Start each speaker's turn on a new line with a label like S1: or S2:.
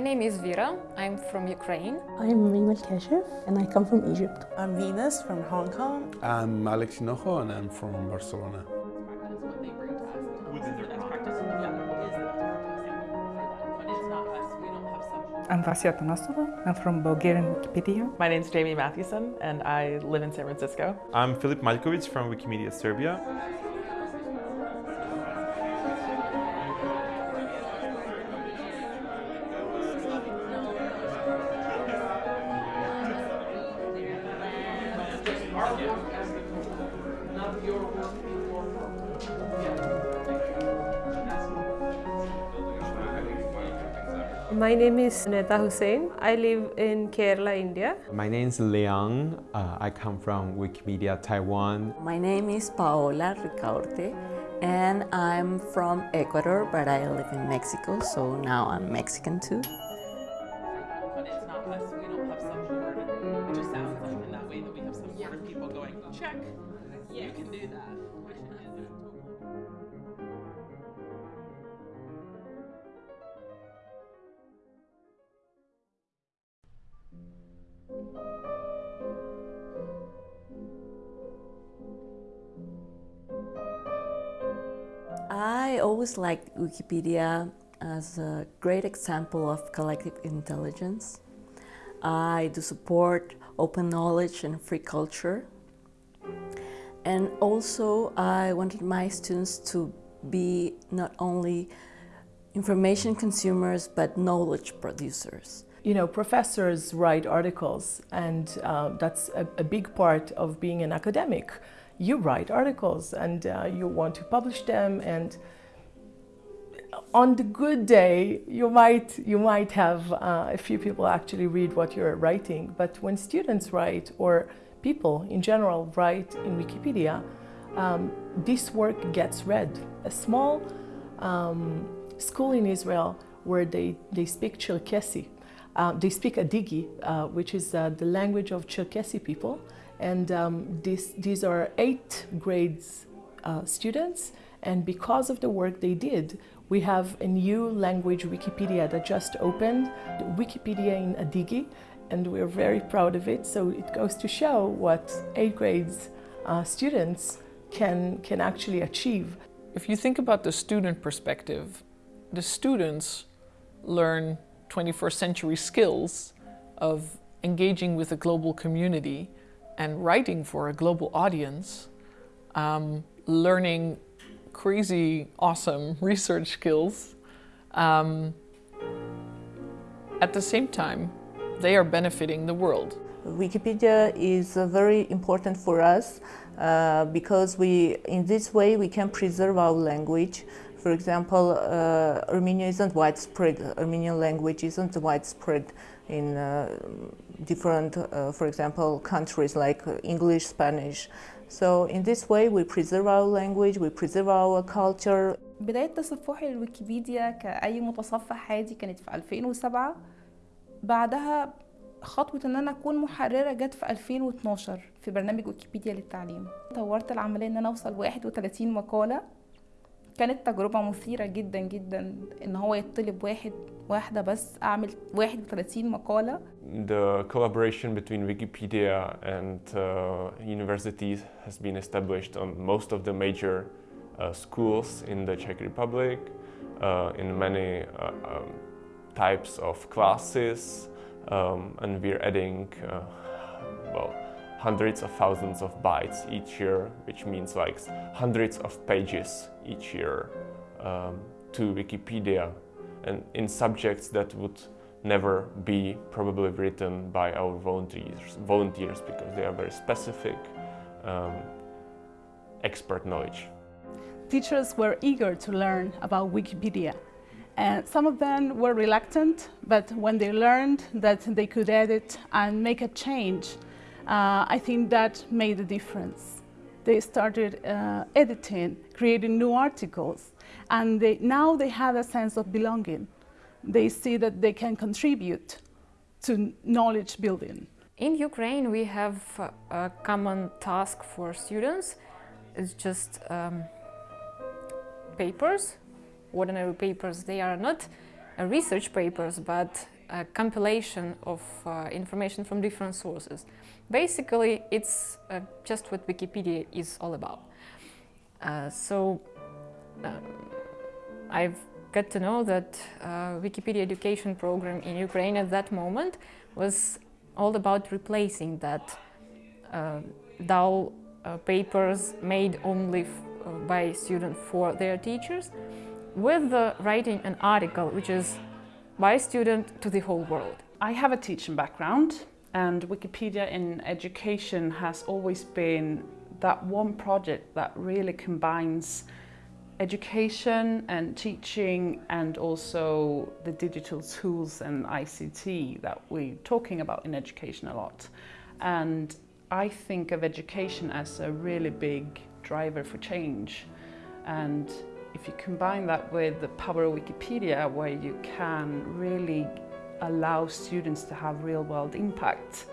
S1: name is Vera. I'm from Ukraine.
S2: I'm Rima Kashif and I come from Egypt.
S3: I'm Venus from Hong Kong.
S4: I'm Alex Hinojo and I'm from Barcelona.
S5: I'm Vassia Atanassova. I'm from Bulgarian Wikipedia.
S6: My name is Jami Mathewson and I live in San Francisco.
S7: I'm Filip Maljkovic from Wikimedia Serbia.
S8: My name is Netha Hussain. I live in Kerala, India.
S9: My name is Liang. Uh, I come from Wikimedia Taiwan.
S10: My name is Paola Ricaurte and I'm from Ecuador, but I live in Mexico, so now I'm Mexican too. I always liked Wikipedia as a great example of collective intelligence. I do support open knowledge and free culture. And also I wanted my students to be not only information consumers, but knowledge producers.
S11: You know, professors write articles and uh, that's a, a, big part of being an academic. You write articles and uh, you want to publish them and on the good day, you might, you might have uh, a few people actually read what you're writing, but when students write or people in general write in Wikipedia, um, this work gets read. A small um, school in Israel where they, they speak Cherkessi, uh, they speak Adyghe, uh, which is uh, the language of Cherkessi people, and um, this, these are eight grades uh, students, and because of the work they did, we have a new language Wikipedia that just opened, Wikipedia in Adyghe, and we're very proud of it. So it goes to show what eighth grades uh, students can, can actually achieve.
S12: If you think about the student perspective, the students learn 21st century skills of engaging with a global community and writing for a global audience, um, learning crazy awesome research skills. Um, at the same time, they are benefiting the world.
S13: Wikipedia is uh, very important for us uh, because we, in this way we can preserve our language. For example, uh, Armenia isn't widespread, Armenian language isn't widespread in uh, different, uh, for example, countries like English, Spanish. So in this way we preserve our language, we preserve our culture.
S14: بداية تصفحي للويكيبيديا كأي متصفح عادي كانت في 2007 بعدها خطوة ان انا اكون محررة جت في 2012 في برنامج ويكيبيديا للتعليم طورت العملية ان انا اوصل 31 مقالة كانت تجربة مثيرة جدا جدا ان هو يطلب واحد واحدة بس اعمل 31 مقالة
S7: The collaboration between Wikipedia and uh, universities has been established on most of the major uh, schools in the Czech Republic, uh, in many uh, um, types of classes, um, and we're adding, uh, well, hundreds of thousands of bytes each year, which means like hundreds of pages each year um, to Wikipedia and in subjects that would never be probably written by our volunteers, volunteers because they are very specific um, expert knowledge.
S15: Teachers were eager to learn about Wikipedia and some of them were reluctant, but when they learned that they could edit and make a change, uh, I think that made a difference. They started uh, editing, creating new articles, and they, now they have a sense of belonging. They see that they can contribute to knowledge building.
S1: In Ukraine, we have a common task for students. It's just um, papers, ordinary papers they are not. research papers, but a compilation of uh, information from different sources. Basically, it's uh, just what Wikipedia is all about. Uh, so um, I've got to know that uh, Wikipedia education program in Ukraine at that moment was all about replacing that uh, dull papers made only by students for their teachers with the writing an article which is by a student to the whole world.
S16: I have a teaching background and Wikipedia in education has always been that one project that really combines education and teaching and also the digital tools and ICT that we're talking about in education a lot. And I think of education as a really big driver for change. And if you combine that with the power of Wikipedia, where you can really allow students to have real world impact,